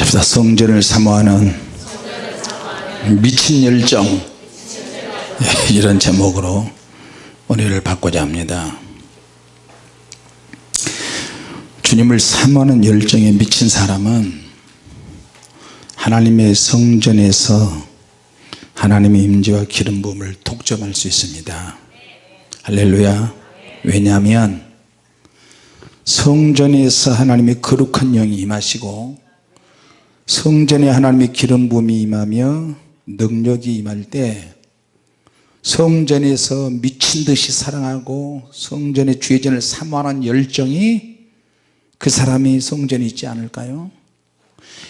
잡시다 성전을 사모하는 미친 열정. 예, 이런 제목으로 은혜를 받고자 합니다. 주님을 사모하는 열정에 미친 사람은 하나님의 성전에서 하나님의 임재와 기름 부음을 독점할 수 있습니다. 할렐루야. 왜냐하면 성전에서 하나님의 거룩한 영이 임하시고 성전에 하나님의 기름 부음이 임하며 능력이 임할 때 성전에서 미친 듯이 사랑하고 성전의 주의전을 사모하는 열정이 그 사람이 성전에 있지 않을까요?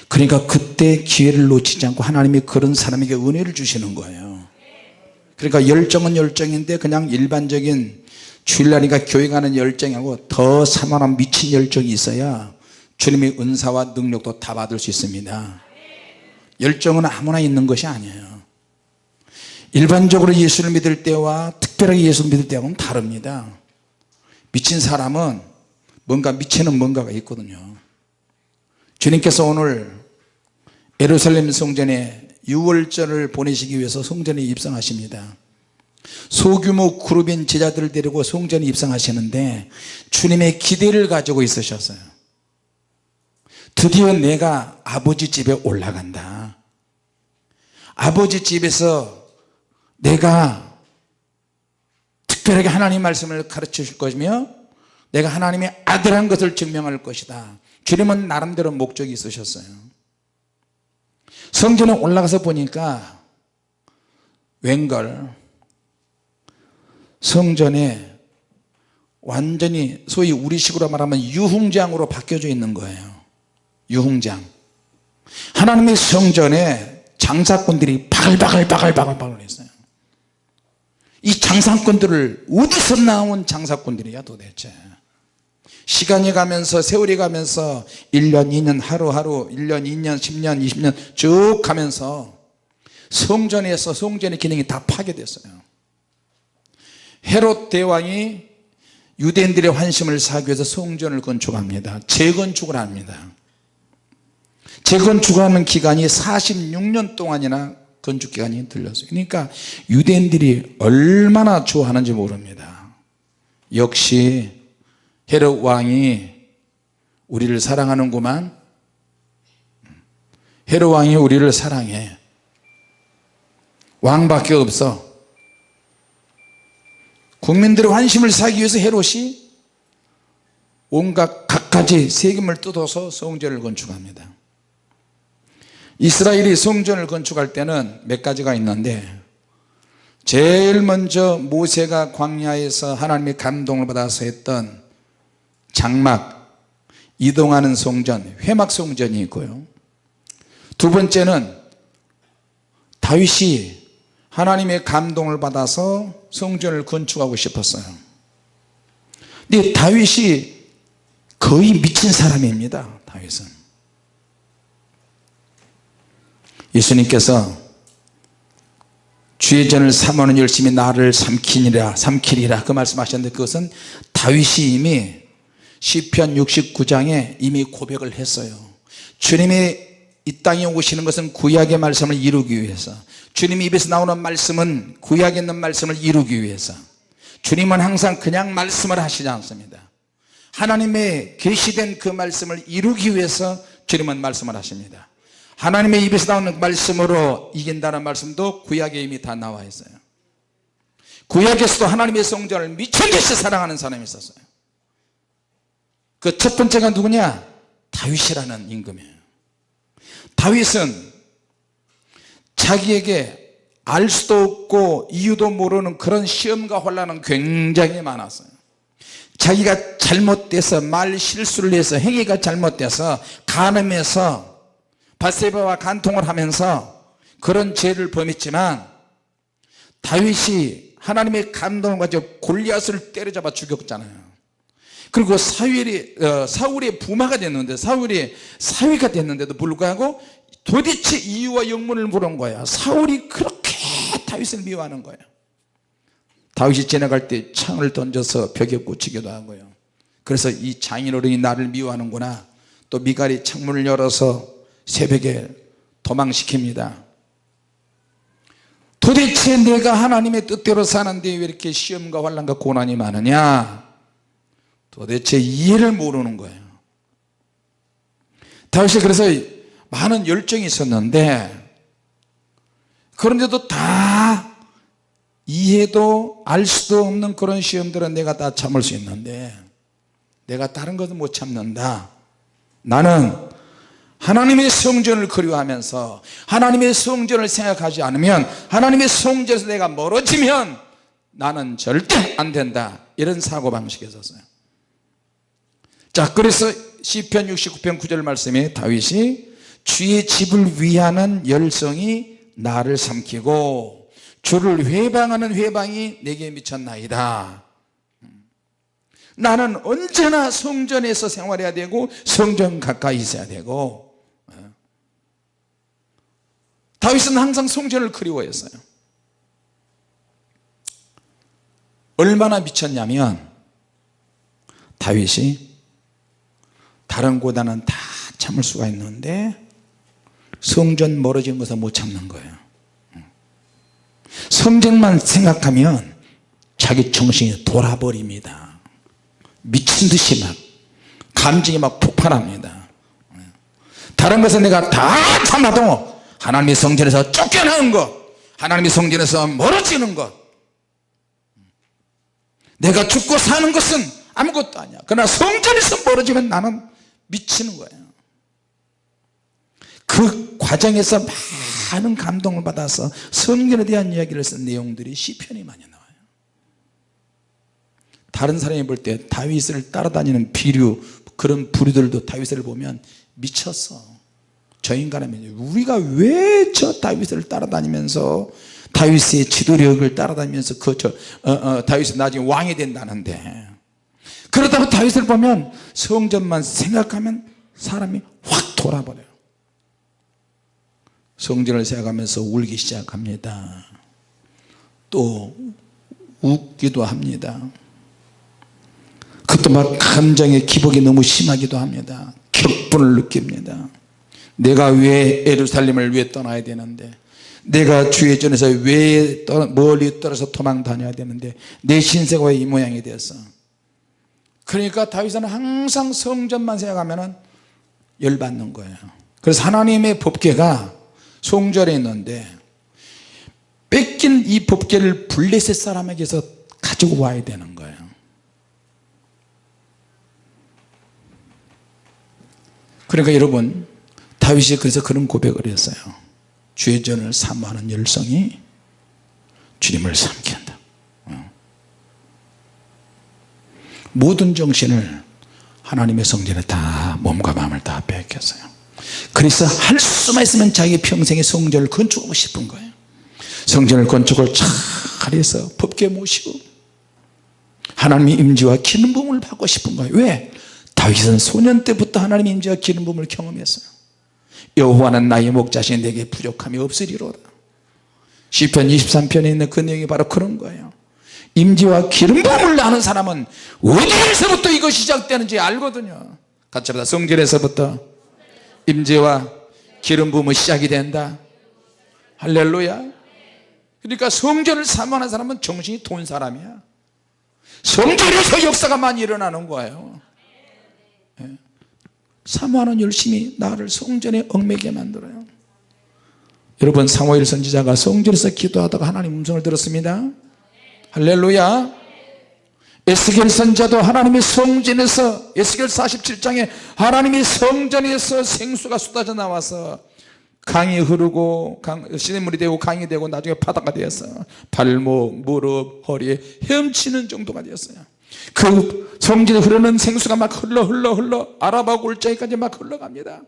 그러니까 그때 기회를 놓치지 않고 하나님이 그런 사람에게 은혜를 주시는 거예요. 그러니까 열정은 열정인데 그냥 일반적인 주일날이니까 교회 가는 열정하고 더 사모하는 미친 열정이 있어야 주님의 은사와 능력도 다 받을 수 있습니다. 열정은 아무나 있는 것이 아니에요. 일반적으로 예수를 믿을 때와 특별하게 예수를 믿을 때하고는 다릅니다. 미친 사람은 뭔가 미치는 뭔가가 있거든요. 주님께서 오늘 예루살렘 성전에 6월절을 보내시기 위해서 성전에 입성하십니다. 소규모 그룹인 제자들을 데리고 성전에 입성하시는데 주님의 기대를 가지고 있으셨어요 드디어 내가 아버지 집에 올라간다. 아버지 집에서 내가 특별하게 하나님 말씀을 가르쳐 줄 것이며 내가 하나님의 아들한 것을 증명할 것이다. 주님은 나름대로 목적이 있으셨어요. 성전에 올라가서 보니까 웬걸? 성전에 완전히 소위 우리식으로 말하면 유흥장으로 바뀌어져 있는 거예요 유흥장. 하나님의 성전에 장사꾼들이 바글 바글바글 바글 했어요. 이 장사꾼들을 어디서 나온 장사꾼들이야 도대체? 시간이 가면서 세월이 가면서 1년 2년 하루하루 1년 2년 10년 20년 쭉 가면서 성전에서 성전의 기능이 다 파괴됐어요. 헤롯 대왕이 유대인들의 환심을 사기 위해서 성전을 건축합니다. 재건축을 합니다 재건축하는 기간이 46년 동안이나 건축기간이 들렸어요 그러니까 유대인들이 얼마나 좋아하는지 모릅니다. 역시 헤롯 왕이 우리를 사랑하는구만. 헤롯 왕이 우리를 사랑해. 왕밖에 없어. 국민들의 환심을 사기 위해서 헤롯이 온갖 갖가지 세금을 뜯어서 성전을 건축합니다 이스라엘이 성전을 건축할 때는 몇 가지가 있는데 제일 먼저 모세가 광야에서 하나님의 감동을 받아서 했던 장막 이동하는 성전 회막 성전이 있고요. 두 번째는 다윗이 하나님의 감동을 받아서 성전을 건축하고 싶었어요. 근데 다윗이 거의 미친 사람입니다 다윗은 예수님께서 주의 전을 삼하는 열심히 나를 삼키리라 삼키리라 그 말씀하셨는데 그것은 다윗이 이미 시편 69장에 이미 고백을 했어요. 주님이 이 땅에 오시는 것은 구약의 말씀을 이루기 위해서 주님 입에서 나오는 말씀은 구약에 있는 말씀을 이루기 위해서 주님은 항상 그냥 말씀을 하시지 않습니다. 하나님의 계시된 그 말씀을 이루기 위해서 주님은 말씀을 하십니다 하나님의 입에서 나오는 말씀으로 이긴다는 말씀도 구약에 이미 다 나와 있어요. 구약에서도 하나님의 성전을 미천듯이 사랑하는 사람이 있었어요. 그 첫 번째가 누구냐? 다윗이라는 임금이에요. 다윗은 자기에게 알 수도 없고 이유도 모르는 그런 시험과 혼란은 굉장히 많았어요. 자기가 잘못돼서 말 실수를 해서 행위가 잘못돼서 간음해서 바세바와 간통을 하면서 그런 죄를 범했지만 다윗이 하나님의 감동을 가지고 골리앗을 때려잡아 죽였잖아요. 그리고 사울이, 어, 사울의 부마가 됐는데 사울이 사위가 됐는데도 불구하고 도대체 이유와 영문을 물은 거야. 사울이 그렇게 다윗을 미워하는 거야. 다윗이 지나갈 때 창을 던져서 벽에 꽂히기도 하고요. 그래서 이 장인어른이 나를 미워하는구나. 또 미갈이 창문을 열어서 새벽에 도망시킵니다. 도대체 내가 하나님의 뜻대로 사는데 왜 이렇게 시험과 환란과 고난이 많으냐? 도대체 이해를 모르는 거예요. 다윗이 그래서 많은 열정이 있었는데 그런데도 다 이해도 알 수도 없는 그런 시험들은 내가 다 참을 수 있는데 내가 다른 것은 못 참는다. 나는 하나님의 성전을 그리워하면서 하나님의 성전을 생각하지 않으면 하나님의 성전에서 내가 멀어지면 나는 절대 안 된다. 이런 사고방식이 있었어요. 자 그래서 시편 69편 9절 말씀에 다윗이 주의 집을 위하는 열성이 나를 삼키고 주를 회방하는 회방이 내게 미쳤나이다. 나는 언제나 성전에서 생활해야 되고 성전 가까이 있어야 되고 다윗은 항상 성전을 그리워했어요. 얼마나 미쳤냐면 다윗이 다른 고단은 다 참을 수가 있는데 성전 멀어진 것을 못 참는 거예요. 성전만 생각하면 자기 정신이 돌아버립니다. 미친 듯이 막 감정이 막 폭발합니다. 다른 것은 내가 다 참아도 하나님의 성전에서 쫓겨나는 것 하나님의 성전에서 멀어지는 것. 내가 죽고 사는 것은 아무것도 아니야. 그러나 성전에서 멀어지면 나는 미치는 거예요 그 과정에서 많은 감동을 받아서 성전에 대한 이야기를 쓴 내용들이 시편이 많이 나와요. 다른 사람이 볼 때 다윗을 따라다니는 비류 그런 부류들도 다윗을 보면 미쳤어 저 인간은 우리가 왜 저 다윗을 따라다니면서 다윗의 지도력을 따라다니면서 그저 어, 어, 다윗이 나중에 왕이 된다는데. 그러다가 다윗을 보면 성전만 생각하면 사람이 확 돌아버려요. 성전을 생각하면서 울기 시작합니다. 또 웃기도 합니다. 그것도 막 감정의 기복이 너무 심하기도 합니다. 격분을 느낍니다 내가 왜 예루살렘을 왜 떠나야 되는데 내가 주의 전에서 왜 멀리 떨어서 도망 다녀야 되는데 내 신세가 왜 이 모양이 되었어. 그러니까 다윗은 항상 성전만 생각하면 열받는 거예요. 그래서 하나님의 법궤가 송절에 있는데 뺏긴 이 법궤를 블레셋 사람에게서 가지고 와야 되는 거예요. 그러니까 여러분 다윗이 그래서 그런 고백을 했어요. 주의 전을 사모하는 열성이 주님을 삼킨다. 어. 모든 정신을 하나님의 성전에 다 몸과 마음을 다 뺏겼어요. 그래서 할 수만 있으면 자기 평생의 성전을 건축하고 싶은 거예요. 성전을 건축을 잘해서 법계 모시고 하나님의 임재와 기름 부음을 받고 싶은 거예요. 왜? 다윗은 소년 때부터 하나님의 임재와 기름 부음을 경험했어요 여호와는 나의 목자신 내게 부족함이 없으리로다. 시편 23편에 있는 그 내용이 바로 그런 거예요. 임재와 기름 부음을 아는 사람은 어디에서부터 이것이 시작되는지 알거든요. 같이 합니다. 성전에서부터 임재와 기름 부음은 시작이 된다. 할렐루야. 그러니까 성전을 사모하는 사람은 정신이 돈 사람이야. 성전에서 역사가 많이 일어나는 거예요. 예. 사모하는 열심히 나를 성전에 얽매게 만들어요. 여러분 사무엘 선지자가 성전에서 기도하다가 하나님 음성을 들었습니다. 할렐루야. 에스겔 선자도 하나님의 성전에서 에스겔 47장에 하나님의 성전에서 생수가 쏟아져 나와서 강이 흐르고 강, 시냇물이 되고 강이 되고 나중에 바다가 되었어 발목, 무릎, 허리에 헤엄치는 정도가 되었어요 그 성전에 흐르는 생수가 막 흘러 흘러 흘러 아라바 골짜기까지 막 흘러갑니다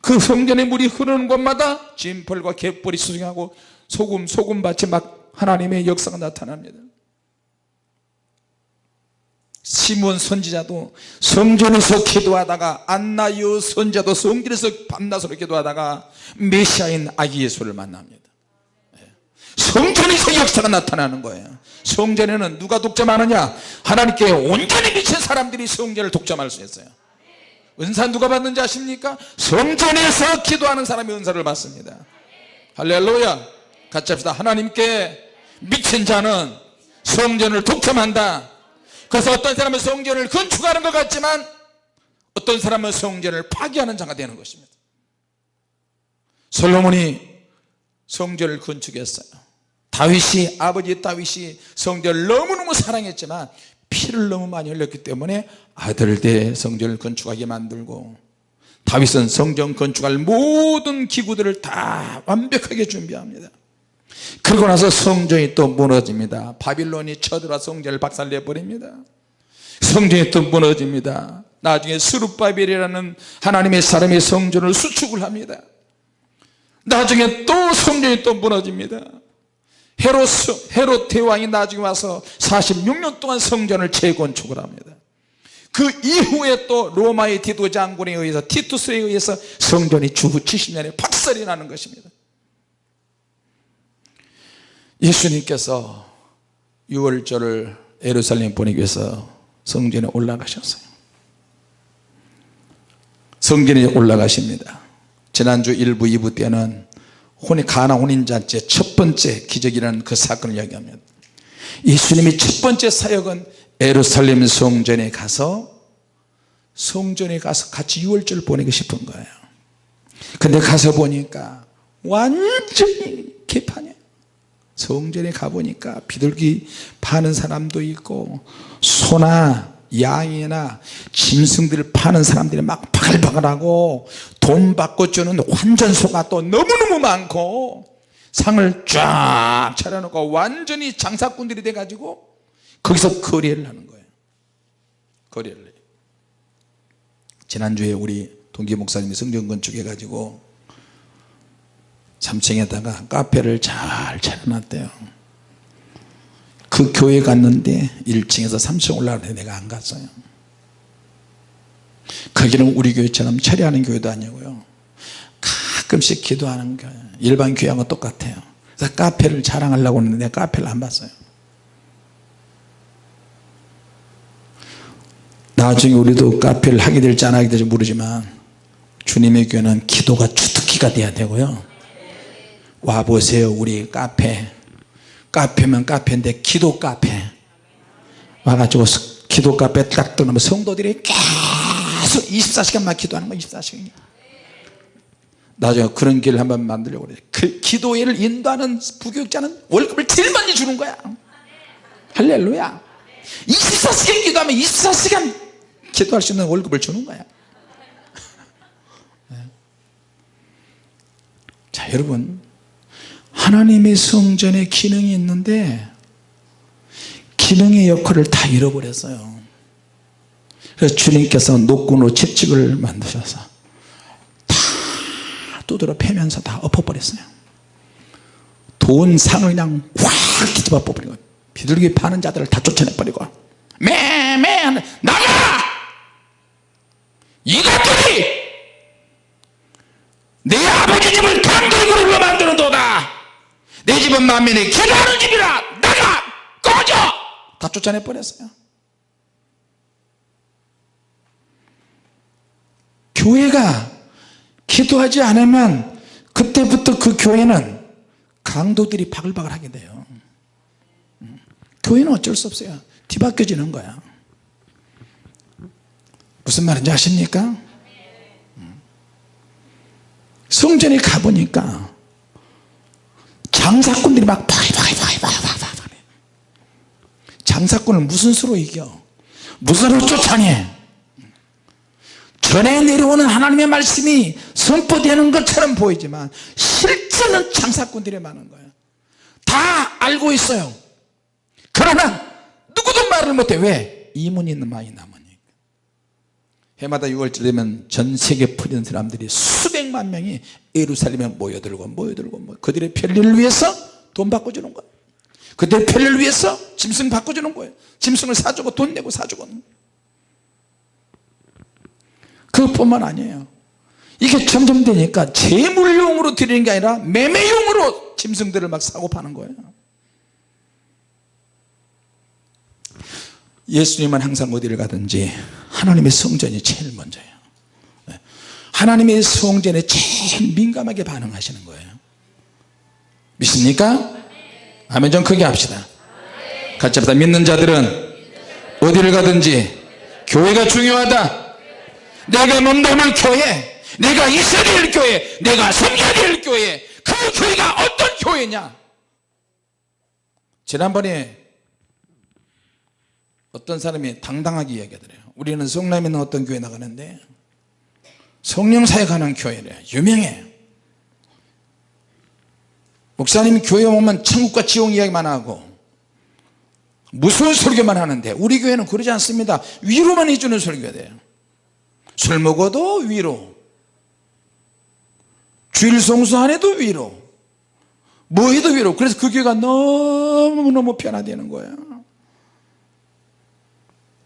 그 성전의 물이 흐르는 곳마다 진펄과 갯벌이 수정하고 소금 소금밭이 막 하나님의 역사가 나타납니다 시몬 선지자도 성전에서 기도하다가 안나요 선자도 성전에서 밤낮으로 기도하다가 메시아인 아기 예수를 만납니다 예. 성전에서 역사가 나타나는 거예요. 성전에는 누가 독점하느냐? 하나님께 온전히 미친 사람들이 성전을 독점할 수 있어요. 은사 누가 받는지 아십니까? 성전에서 기도하는 사람이 은사를 받습니다. 할렐루야. 같이 합시다. 하나님께 미친 자는 성전을 독점한다. 그래서 어떤 사람은 성전을 건축하는 것 같지만 어떤 사람은 성전을 파괴하는 자가 되는 것입니다. 솔로몬이 성전을 건축했어요 다윗이 아버지 다윗이 성전을 너무너무 사랑했지만 피를 너무 많이 흘렸기 때문에 아들 대 성전을 건축하게 만들고 다윗은 성전 건축할 모든 기구들을 다 완벽하게 준비합니다. 그러고 나서 성전이 또 무너집니다. 바빌론이 쳐들어 성전을 박살내 버립니다. 성전이 또 무너집니다. 나중에 스룹바벨이라는 하나님의 사람이 성전을 수축을 합니다. 나중에 또 성전이 또 무너집니다 헤롯, 헤롯 대왕이 나중에 와서 46년 동안 성전을 재건축을 합니다. 그 이후에 또 로마의 디도 장군에 의해서 티투스에 의해서 성전이 주후 70년에 박살이 나는 것입니다. 예수님께서 6월절을 에루살렘 보내기 위해서 성전에 올라가셨어요. 성전에 올라가십니다. 지난주 1부 2부 때는 혼이 가나 혼인잔치 첫 번째 기적이라는 그 사건을 이야기합니다 예수님이 첫 번째 사역은 에루살렘 성전에 가서 성전에 가서 같이 6월절 보내고 싶은 거예요. 근데 가서 보니까 완전히 개판이에요. 성전에 가보니까 비둘기 파는 사람도 있고 소나 양이나 짐승들을 파는 사람들이 막 바글바글하고 돈 받고 주는 환전소가 또 너무너무 많고 상을 쫙 차려놓고 완전히 장사꾼들이 돼가지고 거기서 거래를 하는 거예요. 거래를 지난주에 우리 동기 목사님이 성전 건축 해가지고 3층에다가 카페를 잘 차려놨대요 그 교회 갔는데 1층에서 3층 올라가는데 내가 안 갔어요. 거기는 우리 교회처럼 처리하는 교회도 아니고요. 가끔씩 기도하는 교회 일반 교회하고 똑같아요. 그래서 카페를 자랑하려고 했는데 카페를 안 봤어요. 나중에 우리도 카페를 하게 될지 안 하게 될지 모르지만 주님의 교회는 기도가 주특기가 돼야 되고요. 와보세요 우리 카페 카페면 카페인데 기도 카페. 와가지고 기도 카페 딱 들어오면 성도들이 계속 24시간만 기도하는 거야 24시간 나중에 그런 길을 한번 만들려고 그래. 그 기도회를 인도하는 부교육자는 월급을 제일 많이 주는 거야. 할렐루야. 24시간 기도하면 24시간 기도할 수 있는 월급을 주는 거야. 자 여러분 하나님의 성전에 기능이 있는데 기능의 역할을 다 잃어버렸어요. 그래서 주님께서 노끈으로 채찍을 만드셔서 다 두드러 패면서 다 엎어버렸어요. 돈 상을 그냥 확 뒤집어 버리고 비둘기 파는 자들을 다 쫓아내버리고 매매 나가! 이것들이 내 아버지 집을 내 집은 만민이 기도하는 집이라 나가 꺼져! 다 쫓아내 버렸어요. 교회가 기도하지 않으면 그때부터 그 교회는 강도들이 바글바글 하게 돼요. 교회는 어쩔 수 없어요. 뒤바뀌어지는 거야. 무슨 말인지 아십니까? 성전에 가보니까 장사꾼들이 막 바글바글바글바글 장사꾼을 무슨 수로 이겨? 무슨 수로 쫓아내? 전에 내려오는 하나님의 말씀이 선포되는 것처럼 보이지만 실제는 장사꾼들이 많은 거예요. 다 알고 있어요. 그러나 누구도 말을 못해. 왜? 이문이 많이 남으니까 해마다 6월절 되면 전 세계 풀리는 사람들이 수백만 명이 예루살렘에 모여들고 모여들고 모여. 그들의 편리를 위해서 돈 바꿔주는 거예요 그들의 편리를 위해서 짐승 바꿔주는 거예요 짐승을 사주고 돈 내고 사주고. 그것뿐만 아니에요. 이게 점점 되니까 재물용으로 드리는 게 아니라 매매용으로 짐승들을 막 사고 파는 거예요 예수님은 항상 어디를 가든지 하나님의 성전이 제일 먼저예요. 하나님의 성전에 제일 민감하게 반응하시는 거예요. 믿습니까? 아멘. 좀 크게 합시다. 같이 합시다. 믿는 자들은 어디를 가든지 교회가 중요하다. 내가 몸담을 교회 내가 될 교회 내가 섬겨야 될 교회 그 교회가 어떤 교회냐? 지난번에 어떤 사람이 당당하게 이야기하더래요. 우리는 성남에 있는 어떤 교회 나가는데 성령사에 가는 교회래. 유명해. 목사님 교회 오면 천국과 지옥 이야기만 하고 무서운 설교만 하는데 우리 교회는 그러지 않습니다. 위로만 해주는 설교가 돼요 술 먹어도 위로. 주일 성수 안 해도 위로. 뭐 해도 위로. 그래서 그 교회가 너무너무 편하다는 거야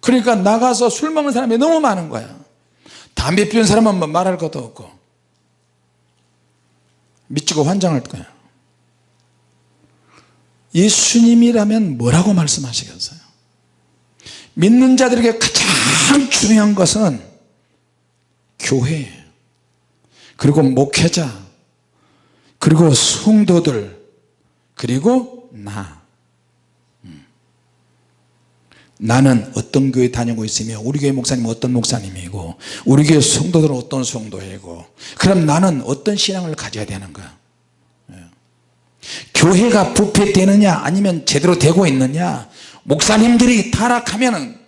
그러니까 나가서 술 먹는 사람이 너무 많은 거야. 담배 피우는 사람은 뭐 말할 것도 없고. 미치고 환장할 거야. 예수님이라면 뭐라고 말씀하시겠어요? 믿는 자들에게 가장 중요한 것은 교회 그리고 목회자 그리고 성도들 그리고 나 음. 나는 어떤 교회 다니고 있으며 우리 교회 목사님은 어떤 목사님이고 우리 교회 성도들은 어떤 성도이고 그럼 나는 어떤 신앙을 가져야 되는가? 예. 교회가 부패되느냐 아니면 제대로 되고 있느냐? 목사님들이 타락하면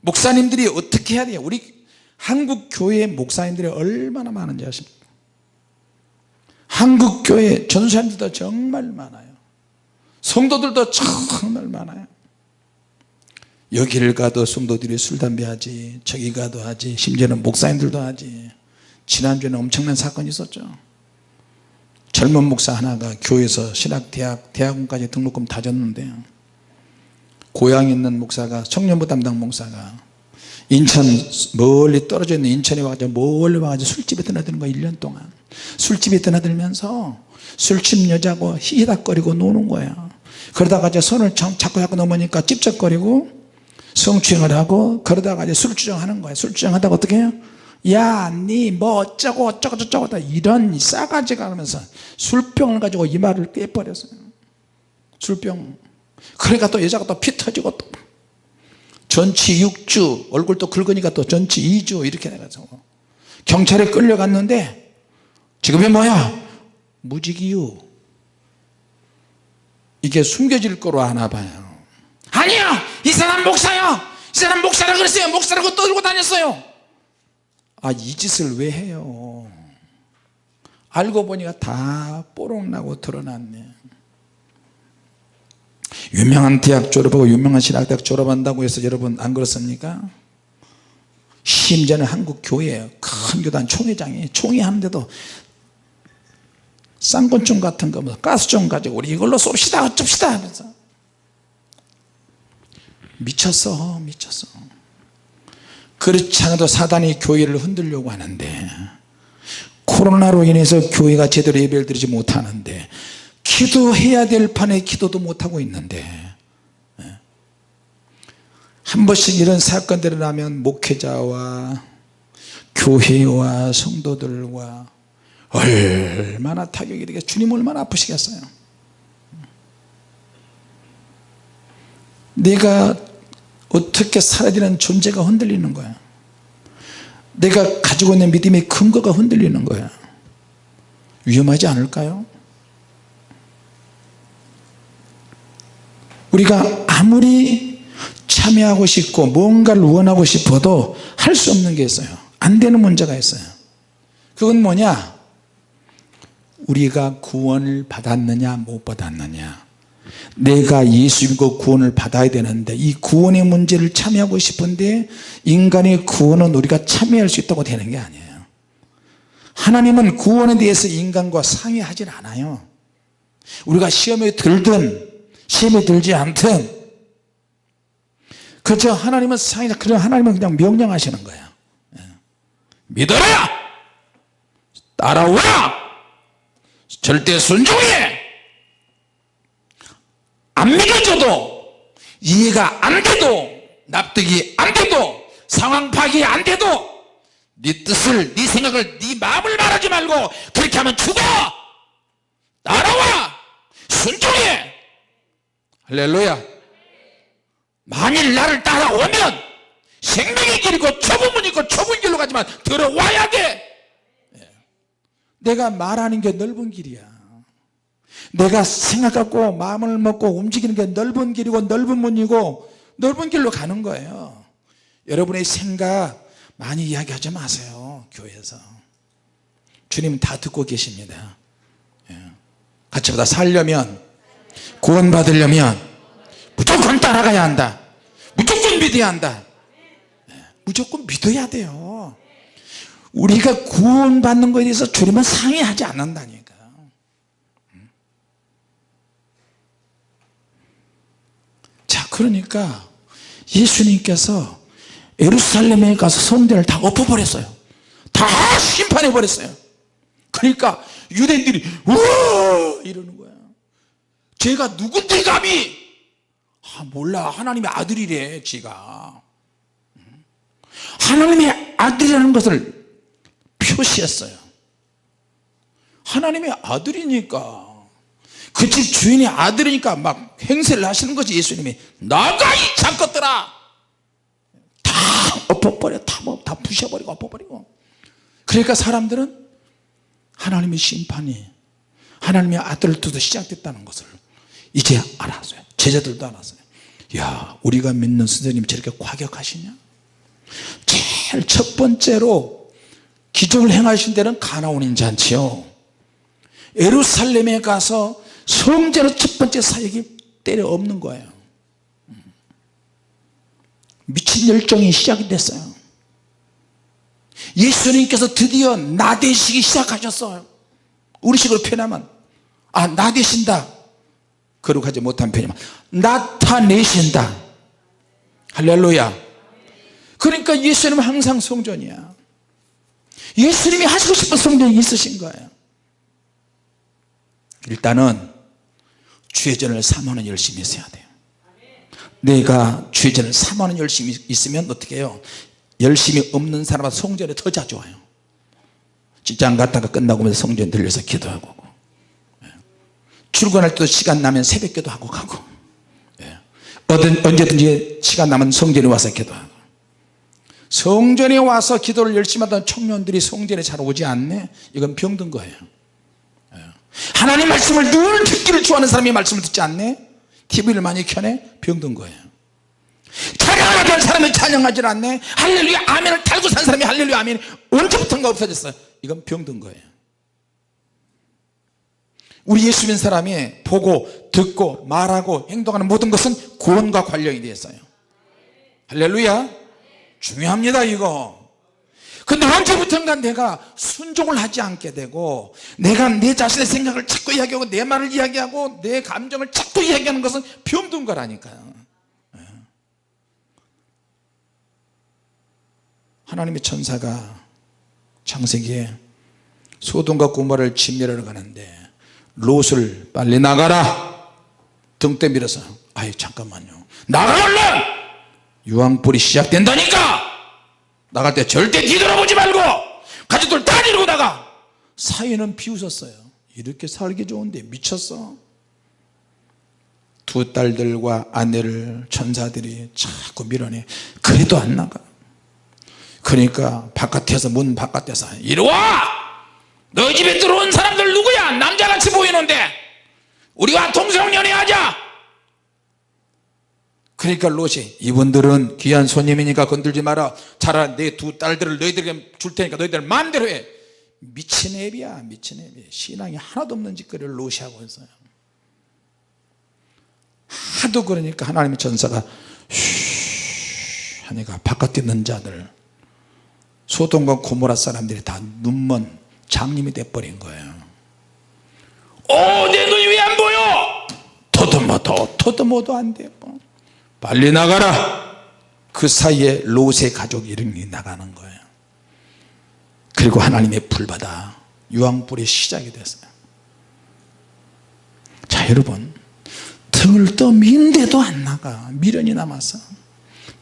목사님들이 어떻게 해야 돼요? 우리 한국 교회 목사님들이 얼마나 많은지 아십니까? 한국 교회 전사님들도 정말 많아요. 성도들도 정말 많아요 여기를 가도 성도들이 술 담배 하지 저기 가도 하지 심지어는 목사님들도 하지. 지난주에는 엄청난 사건이 있었죠. 젊은 목사 하나가 교회에서 신학대학 대학원까지 등록금 다 줬는데 고향에 있는 목사가 청년부 담당 목사가 인천 멀리 떨어져 있는 인천에 와가지고 멀리 와가지고 술집에 드나드는 거야 1년 동안. 술집에 드나들면서 술집 여자고 히히닥거리고 노는 거야. 그러다가 이제 손을 자꾸 자꾸 넘으니까 찝쩍거리고 성추행을 하고 그러다가 이제 술주정하는 거야. 술주정하다가 어떻게 해요? 야니 뭐 어쩌고 어쩌고 저쩌고 이런 싸가지가 하면서 술병을 가지고 이마를 깨버렸어요. 술병. 그러니까 또 여자가 또 피 터지고 또 전치 6주 얼굴 또 긁으니까 또 전치 2주 이렇게 해가지고 경찰에 끌려갔는데 지금이 뭐야? 무직이유. 이게 숨겨질 거로 하나 봐요. 아니요 이 사람 목사요. 이 사람 목사라 그랬어요. 목사라고 떠들고 다녔어요. 아 이 짓을 왜 해요? 알고 보니까 다 뽀록나고 드러났네. 유명한 대학 졸업하고 유명한 신학대학 졸업한다고 해서 여러분 안 그렇습니까? 심지어는 한국 교회 큰 교단 총회장이 총회하는데도 쌍권총 같은 거뭐 가스총 가지고 우리 이걸로 쏩시다 어쩝시다 하면서 미쳤어 미쳤어 그렇지 않아도 사단이 교회를 흔들려고 하는데 코로나로 인해서 교회가 제대로 예배를 드리지 못하는데 기도해야 될 판에 기도도 못하고 있는데 예. 한 번씩 이런 사건들이 나면 목회자와 교회와 성도들과 얼마나 타격이 되겠 주님 얼마나 아프시겠어요 내가 어떻게 살아야 되는 존재가 흔들리는 거야. 내가 가지고 있는 믿음의 근거가 흔들리는 거야. 위험하지 않을까요? 우리가 아무리 참여하고 싶고 뭔가를 원하고 싶어도 할 수 없는 게 있어요. 안 되는 문제가 있어요. 그건 뭐냐? 우리가 구원을 받았느냐 못 받았느냐 내가 예수 믿고 구원을 받아야 되는데 이 구원의 문제를 참여하고 싶은데 인간의 구원은 우리가 참여할 수 있다고 되는 게 아니에요. 하나님은 구원에 대해서 인간과 상의하지 않아요. 우리가 시험에 들든 시험에 들지 않든. 그렇죠? 하나님은 상의 그냥 하나님은 그냥 명령하시는 거예요. 예. 믿어라! 따라오라! 절대 순종해 안 믿어줘도 이해가 안 돼도 납득이 안 돼도 상황 파악이 안 돼도 네 뜻을 네 생각을 네 마음을 말하지 말고 그렇게 하면 죽어! 따라와! 순종해! 할렐루야! 만일 나를 따라오면 생명의 길이고 문이 있고 좁은 길로 가지만 들어와야 돼! 예. 내가 말하는 게 넓은 길이야 내가 생각하고 마음을 먹고 움직이는 게 넓은 길이고 넓은 문이고 넓은 길로 가는 거예요. 여러분의 생각 많이 이야기하지 마세요 교회에서. 주님 다 듣고 계십니다. 예. 같이 보다 살려면 구원 받으려면 무조건 따라가야 한다. 무조건 믿어야 한다. 예. 무조건 믿어야 돼요. 우리가 구원 받는 것에 대해서 주님은 상의하지 않는다니까 자 그러니까 예수님께서 예루살렘에 가서 성전을 다 엎어버렸어요. 다 심판해 버렸어요. 그러니까 유대인들이 우 이러는 거야. 제가 누군데 감히? 아 몰라. 하나님의 아들이래 지가. 하나님의 아들이라는 것을 표시했어요. 하나님의 아들이니까 그 집 주인의 아들이니까 막 행세를 하시는 거지 예수님이. 나가 이 잠것들아! 다 엎어버려 다, 뭐, 다 부셔버리고 엎어버리고. 그러니까 사람들은 하나님의 심판이 하나님의 두고 시작됐다는 것을 이제 알았어요. 제자들도 알았어요. 야 우리가 믿는 선생님이 저렇게 과격하시냐? 제일 첫 번째로 기적을 행하신 데는 가나온인 잔치요. 예루살렘에 가서 성전의 첫 번째 사역이 때려 없는 거예요. 미친 열정이 시작이 됐어요. 예수님께서 드디어 나대시기 시작하셨어요. 우리식으로 표현하면 아 나대신다. 거룩하지 못한 표현이면 나타내신다. 할렐루야. 그러니까 예수님은 항상 성전이야. 예수님이 하시고 싶은 성전이 있으신 거예요. 일단은 주의전을 3만원 열심히 있어야 돼요. 내가 주의전을 3만원 열심히 있으면 어떻게 해요? 열심히 없는 사람은 성전에 더 자주 와요. 직장 갔다가 끝나고 면 성전에 들려서 기도하고 예. 출근할 때도 시간 나면 새벽 기도 하고 가고. 예. 언제든지 시간 나면 성전에 와서 기도하고. 성전에 와서 기도를 열심히 하던 청년들이 성전에 잘 오지 않네? 이건 병든 거예요 하나님 말씀을 늘 듣기를 좋아하는 사람이 말씀을 듣지 않네? TV를 많이 켜네? 병든 거예요. 찬양하는 된 사람이 찬양하지 않네? 할렐루야 아멘을 달고 산 사람이 할렐루야 아멘. 언제부턴가 없어졌어요? 이건 병든 거예요. 우리 예수 믿는 사람이 보고 듣고 말하고 행동하는 모든 것은 구원과 관련이 되어 있어요. 할렐루야. 중요합니다 이거 근데 언제부턴가 내가 순종을 하지 않게 되고 내가 내 자신의 생각을 자꾸 이야기하고 내 말을 이야기하고 내 감정을 자꾸 이야기하는 것은 병든 거라니까요. 예. 하나님의 천사가 창세기에 소돔과 고모를 진멸하러 가는데 롯을 빨리 나가라! 등대 밀어서 아이 잠깐만요. 나가 얼른! 유황불이 시작된다니까 나갈 때 절대 뒤돌아보지 말고 가족들 다 데리고 나가. 사위는 비웃었어요. 이렇게 살기 좋은데 미쳤어. 두 딸들과 아내를 천사들이 자꾸 밀어내. 그래도 안 나가. 그러니까 바깥에서 문 바깥에서 이리와! 너희 집에 들어온 사람들 누구야? 남자같이 보이는데. 우리와 동성연애하자 그러니까 롯이 이분들은 귀한 손님이니까 건들지 마라. 차라리 내 두 딸들을 너희들에게 줄 테니까 너희들 마음대로 해. 미친 애비야 미친 애비. 신앙이 하나도 없는 짓거리를 롯이 하고 있어요. 하도 그러니까 하나님의 전사가 쉬 하니까 바깥에 있는 자들 소돔과 고모라 사람들이 다 눈먼 장님이 돼버린 거예요. 어내 눈이 왜 안 보여? 더듬어도 더듬어도 안 돼요 빨리 나가라. 그 사이에 롯의 가족이 이름이 나가는 거예요. 그리고 하나님의 불바다 유황불이 시작이 됐어요. 자 여러분 등을 떠민데도 안 나가. 미련이 남아서.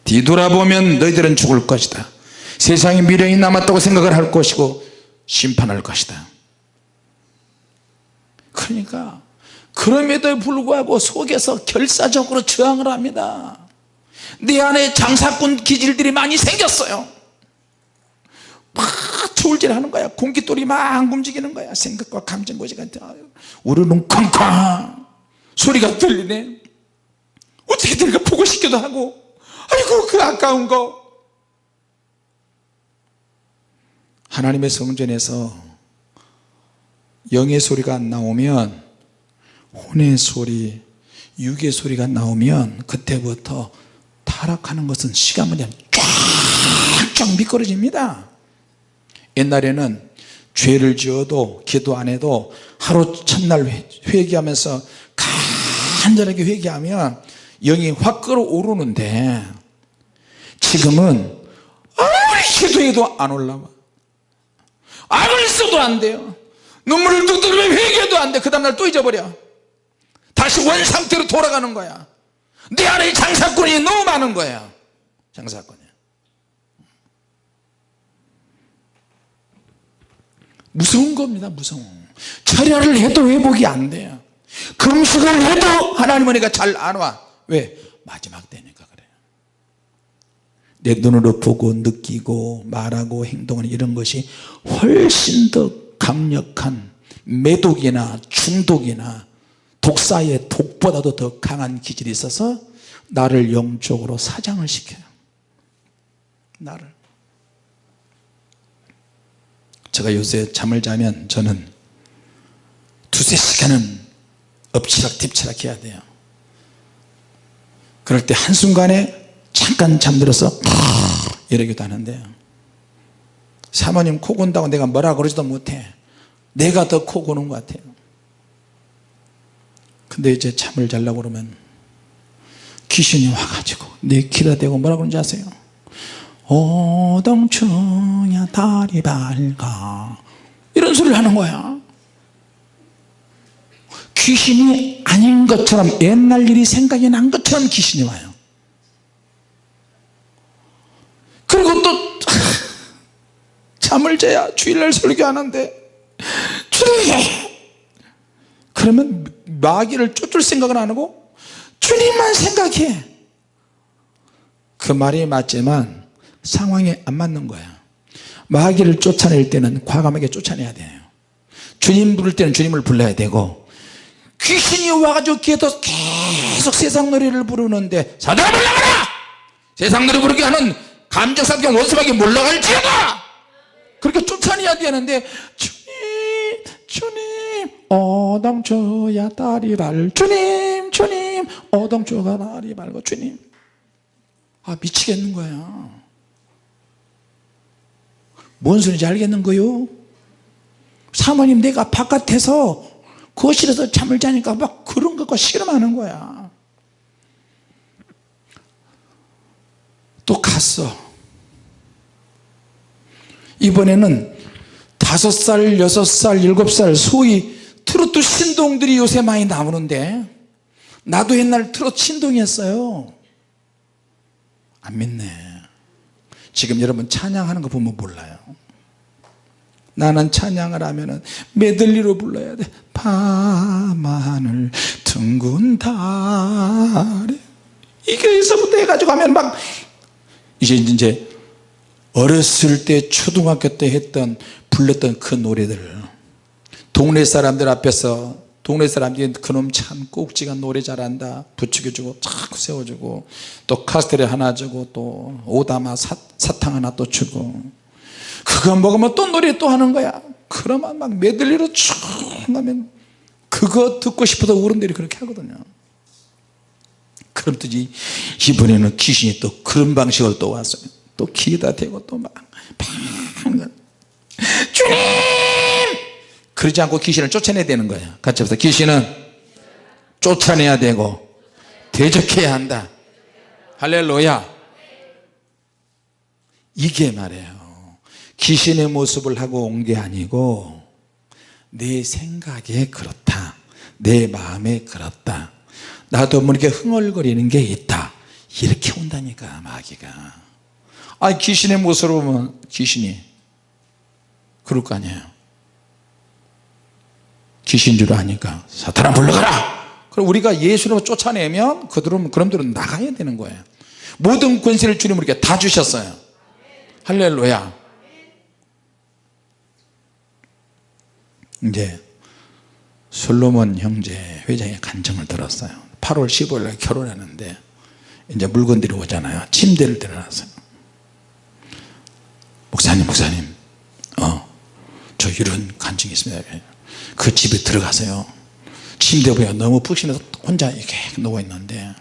뒤돌아보면 너희들은 죽을 것이다. 세상에 미련이 남았다고 생각을 할 것이고 심판할 것이다. 그러니까 그럼에도 불구하고 속에서 결사적으로 저항을 합니다. 내 안에 장사꾼 기질들이 많이 생겼어요. 막 저울질 하는 거야. 공기돌이 막 움직이는 거야. 생각과 감정고지가 우르릉 쾅쾅. 소리가 들리네. 어떻게 들까? 보고 싶기도 하고. 아이고 그 아까운 거. 하나님의 성전에서 영의 소리가 안 나오면 혼의 소리 육의 소리가 나오면 그때부터 타락하는 것은 시간만 되면 쫙쫙 미끄러집니다. 옛날에는 죄를 지어도 기도 안 해도 하루 첫날 회개하면서 간절하게 회개하면 영이 확 끌어오르는데 지금은 아무리 기도해도 안 올라와. 아무리 써도 안 돼요. 눈물을 뚝뚝 흘리면 회개도 안돼. 그 다음날 또 잊어버려 다시 원상태로 돌아가는 거야. 내 안에 장사꾼이 너무 많은 거야. 장사꾼이. 무서운 겁니다 무서워 철야를 해도 회복이 안 돼요. 금식을 해도 하나님 은혜가 잘 안 와. 왜? 마지막 때니까 그래요. 내 눈으로 보고 느끼고 말하고 행동하는 이런 것이 훨씬 더 강력한 매독이나 중독이나 독사의 독보다도 더 강한 기질이 있어서 나를 영적으로 사장을 시켜요. 나를. 제가 요새 잠을 자면 저는 두세 시간은 엎치락 뒤치락 해야 돼요. 그럴 때 한순간에 잠깐 잠들어서 이러기도 하는데요. 사모님 코 곤다고 내가 뭐라 그러지도 못해. 내가 더 코 고는 것 같아요 근데 이제 잠을 자려고 그러면 귀신이 와가지고 내 귀에다 대고 뭐라 그러는지 아세요? 오동충야 다리 밝아. 이런 소리를 하는 거야. 귀신이 아닌 것처럼 옛날 일이 생각이 난 것처럼 귀신이 와요. 그리고 또 잠을 자야 주일날 설교하는데 주님 그러면 마귀를 쫓을 생각은 안 하고 주님만 생각해. 그 말이 맞지만 상황에 안 맞는 거야. 마귀를 쫓아낼 때는 과감하게 쫓아내야 돼요. 주님 부를 때는 주님을 불러야 되고 귀신이 와가지고 귀에서 계속 세상 노래를 부르는데 사단아 물러가라! 세상 노래 부르게 하는 감정사경 원수밖에 물러갈지어다! 그렇게 쫓아내야 되는데 주님 주님 어동초야 다리 발 주님 주님. 어동초가 다리 발고 주님. 아 미치겠는 거야. 뭔 소리인지 알겠는 거요? 사모님 내가 바깥에서 거실에서 잠을 자니까 막 그런 것과 실험하는 거야. 또 갔어. 이번에는 다섯 살, 여섯 살, 일곱 살 소위 트로트 신동들이 요새 많이 나오는데 나도 옛날 트로트 신동이었어요. 안 믿네. 지금 여러분 찬양하는 거 보면 몰라요. 나는 찬양을 하면은 메들리로 불러야 돼. 밤하늘 둥근 달에. 이게 에서부터 해가지고 하면 막 이제 이제 어렸을 때 초등학교 때 했던 불렀던 그 노래들 동네 사람들 앞에서 동네 사람들이 그놈 참 꼭지가 노래 잘한다. 부추겨주고 자꾸 세워주고 또 카스테레 하나 주고 또 오다마 사, 사탕 하나 또 주고. 그거 먹으면 또 노래 또 하는 거야. 그러면 막 메들리로 쭉 하면 그거 듣고 싶어서 어른들이 그렇게 하거든요. 그렇듯이 이번에는 귀신이 또 그런 방식으로 또 왔어요. 또 귀에다 대고 또 막. 주님 그러지 않고 귀신을 쫓아내야 되는 거예요. 같이 합시다. 귀신은 쫓아내야 되고 대적해야 한다. 할렐루야. 이게 말이에요. 귀신의 모습을 하고 온 게 아니고 내 생각에 그렇다. 내 마음에 그렇다. 나도 모르게 흥얼거리는 게 있다. 이렇게 온다니까 마귀가. 아 귀신의 모습으로 보면 귀신이 그럴 거 아니에요 귀신 줄 아니까. 사탄아 물러가라! 그럼 우리가 예수로 쫓아내면 그들은 그놈들은 나가야 되는 거예요. 모든 권세를 주님 우리에게 다 주셨어요. 할렐루야. 이제 솔로몬 형제 회장의 간증을 들었어요. 8월 15일 날 결혼하는데 이제 물건들이 오잖아요. 침대를 들어놨어요. 목사님 목사님. 어저 이런 간증이 있습니다 그 집에 들어가서요. 침대 보여 너무 푹신해서 혼자 이렇게 누워있는데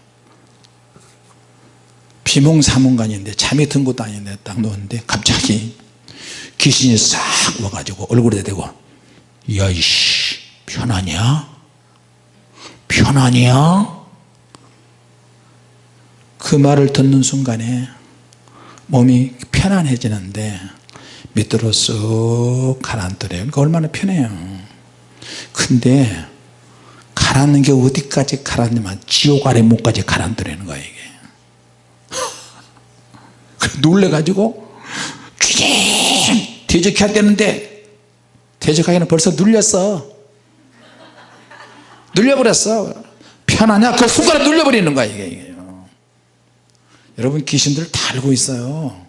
비몽사몽간인데 잠이 든 것도 아닌데 딱 누웠는데 갑자기 귀신이 싹 와가지고 얼굴에 대고 야이씨 편하냐? 편하냐? 그 말을 듣는 순간에 몸이 편안해지는데 밑으로 쑥 가라앉더래요. 그러니까 얼마나 편해요 근데 가라앉는 게 어디까지 가라앉냐면 지옥 아래 목까지 가라앉더라는 거예요 이게. 놀래가지고 쥐ging 대적해야 되는데 대적하기는 벌써 눌렸어. 눌려버렸어. 편하냐 그 순간에 눌려버리는 거야 이게. 여러분 귀신들 다 알고 있어요.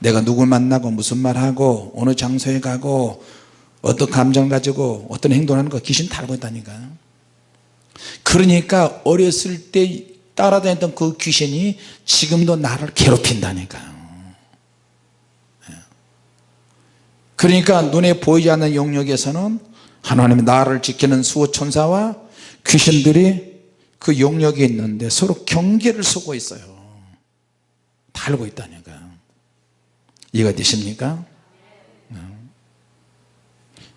내가 누굴 만나고 무슨 말하고 어느 장소에 가고 어떤 감정 가지고 어떤 행동하는 거 귀신 다 알고 있다니까 그러니까 어렸을 때 따라다녔던 그 귀신이 지금도 나를 괴롭힌다니까요 예. 그러니까 눈에 보이지 않는 영역에서는 하나님의 나를 지키는 수호천사와 귀신들이 그 영역에 있는데 서로 경계를 서고 있어요 다 알고 있다니까 이해가 되십니까?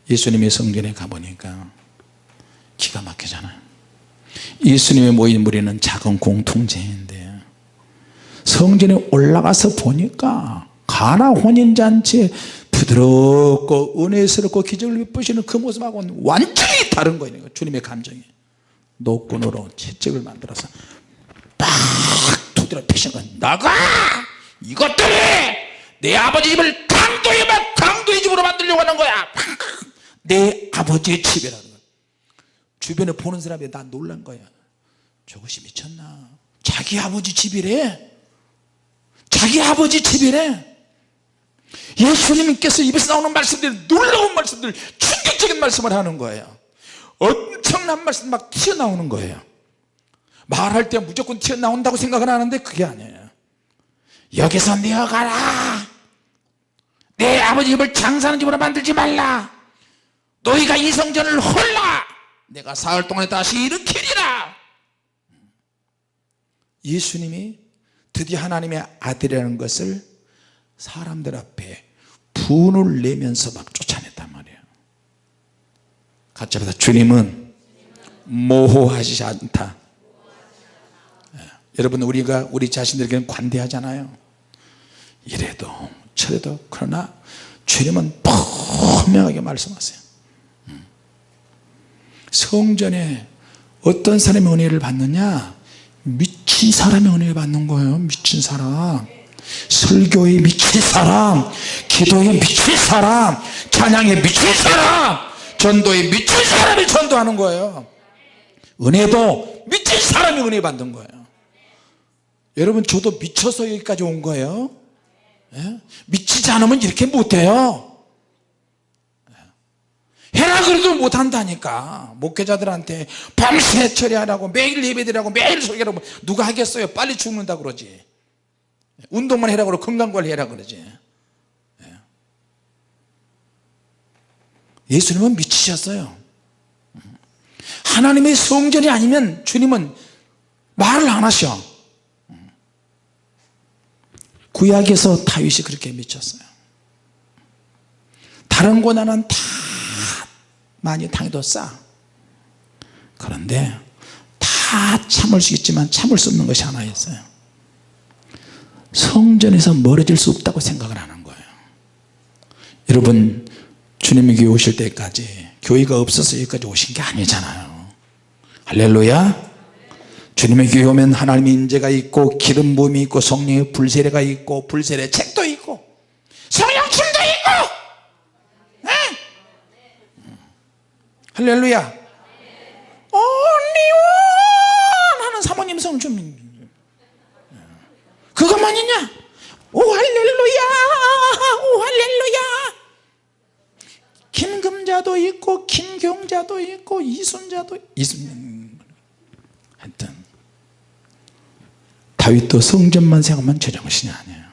네. 예수님의 성전에 가보니까 기가 막히잖아요. 예수님의 모인 무리는 작은 공통체인데 성전에 올라가서 보니까 가나 혼인잔치에 부드럽고 은혜스럽고 기적을 베푸시는 그 모습하고는 완전히 다른 거예요 주님의 감정이. 노끈으로 채찍을 만들어서 빡 두드려 패신 거 나가! 이것들이 내 아버지 집을 강도의 막 강도의 집으로 만들려고 하는 거야 내 아버지의 집이라는 거야 주변에 보는 사람이 다 놀란 거야. 저것이 미쳤나? 자기 아버지 집이래. 자기 아버지 집이래. 예수님께서 입에서 나오는 말씀들이 놀라운 말씀들 충격적인 말씀을 하는 거예요. 엄청난 말씀 막 튀어나오는 거예요. 말할 때 무조건 튀어나온다고 생각을 하는데 그게 아니에요. 여기서 내어가라. 내 아버지 집을 장사하는 집으로 만들지 말라 너희가 이 성전을 홀라! 내가 사흘 동안에 다시 일으키리라! 예수님이 드디어 하나님의 아들이라는 것을 사람들 앞에 분을 내면서 막 쫓아냈단 말이에요. 합니다. 주님은 모호하지 않다. 예. 여러분 우리가 우리 자신들에게는 관대하잖아요. 이래도 저래도 그러나 주님은 분명하게 말씀하세요. 음. 성전에 어떤 사람이 은혜를 받느냐? 미친 사람이 은혜를 받는 거예요 미친 사람. 설교에 미친 사람 기도에 미친 사람 찬양에 미친 사람 전도에 미친 사람이 전도하는 거예요. 은혜도 미친 사람이 은혜 받는 거예요. 여러분 저도 미쳐서 여기까지 온 거예요. 예? 미치지 않으면 이렇게 못해요. 예. 해라 그래도 못한다니까. 목회자들한테 밤새 처리하라고 매일 예배드리라고 매일 소개하라고. 누가 하겠어요? 빨리 죽는다 그러지. 운동만 해라 그러고 건강관리 해라 그러지. 예. 예수님은 미치셨어요. 하나님의 성전이 아니면 주님은 말을 안 하셔. 구약에서 다윗이 그렇게 미쳤어요. 다른 고난은 다 많이 당해도 싸 그런데 다 참을 수 있지만 참을 수 없는 것이 하나 있어요. 성전에서 멀어질 수 없다고 생각을 하는 거예요. 여러분 주님이 교회 오실 때까지 교회가 없어서 여기까지 오신 게 아니잖아요. 할렐루야. 주님의 교회 오면 하나님의 인재가 있고 기름 부음이 있고 성령의 불세례가 있고 불세례 책도 있고 성령춤도 있고 에? 할렐루야. Only one 하는 사모님 성춤 그것만이냐? 오 할렐루야. 오 할렐루야. 김금자도 있고 김경자도 있고 이순자도 이순 하여튼 다윗도 성전만 생각하면 제정신이 아니에요.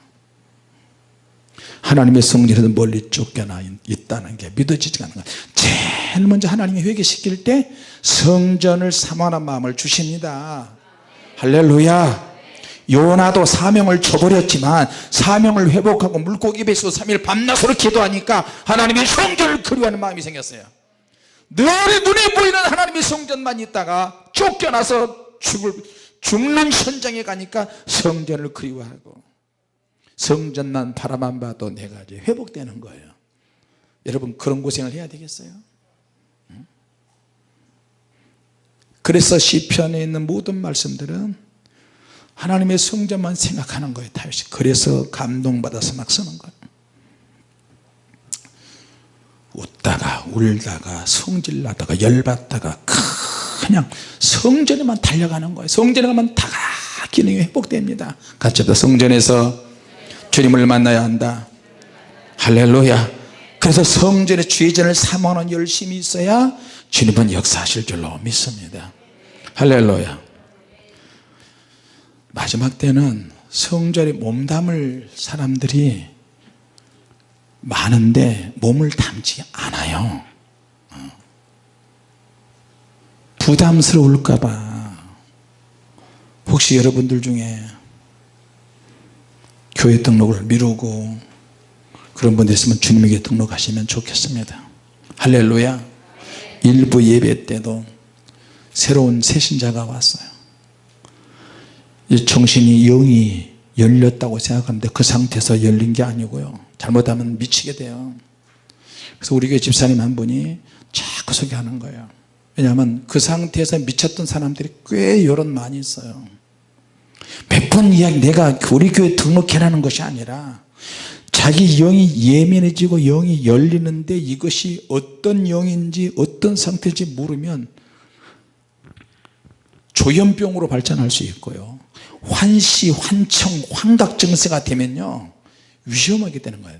하나님의 성전에서 멀리 쫓겨나 있다는 게 믿어지지가 않는 거예요 제일 먼저 하나님이 회개시킬 때 성전을 사모하는 마음을 주십니다. 할렐루야. 요나도 사명을 저버렸지만 사명을 회복하고 물고기 뱃속 3일 밤낮으로 기도하니까 하나님의 성전을 그리워하는 마음이 생겼어요. 늘 눈에 보이는 하나님의 성전만 있다가 쫓겨나서 죽을, 죽는 현장에 가니까 성전을 그리워하고 성전만 바라만 봐도 내가 이제 회복되는 거예요 여러분 그런 고생을 해야 되겠어요? 그래서 시편에 있는 모든 말씀들은 하나님의 성전만 생각하는 거예요 다윗이 그래서 감동받아서 막 쓰는 거예요. 웃다가 울다가 성질나다가 열받다가 그냥 성전에만 달려가는 거예요. 성전에 가면 다 기능이 회복됩니다. 같이 성전에서 주님을 만나야 한다. 할렐루야 그래서 성전의 죄전을 사모하는 열심이 있어야 주님은 역사하실 줄로 믿습니다. 할렐루야. 마지막 때는 성전에 몸담을 사람들이 많은데 몸을 담지 않아요. 어. 부담스러울까봐. 혹시 여러분들 중에 교회 등록을 미루고 그런 분들 있으면 주님에게 등록하시면 좋겠습니다. 할렐루야. 일부 예배 때도 새로운 새신자가 왔어요. 정신이 영이 열렸다고 생각하는데 그 상태에서 열린 게 아니고요. 잘못하면 미치게 돼요. 그래서 우리 교회 집사님 한 분이 자꾸 소개하는 거예요. 왜냐하면 그 상태에서 미쳤던 사람들이 꽤 여론 많이 있어요. 몇 번 이야기 내가 우리 교회 등록해라는 것이 아니라 자기 영이 예민해지고 영이 열리는데 이것이 어떤 영인지 어떤 상태인지 모르면 조현병으로 발전할 수 있고요. 환시, 환청, 환각 증세가 되면요 위험하게 되는 거예요.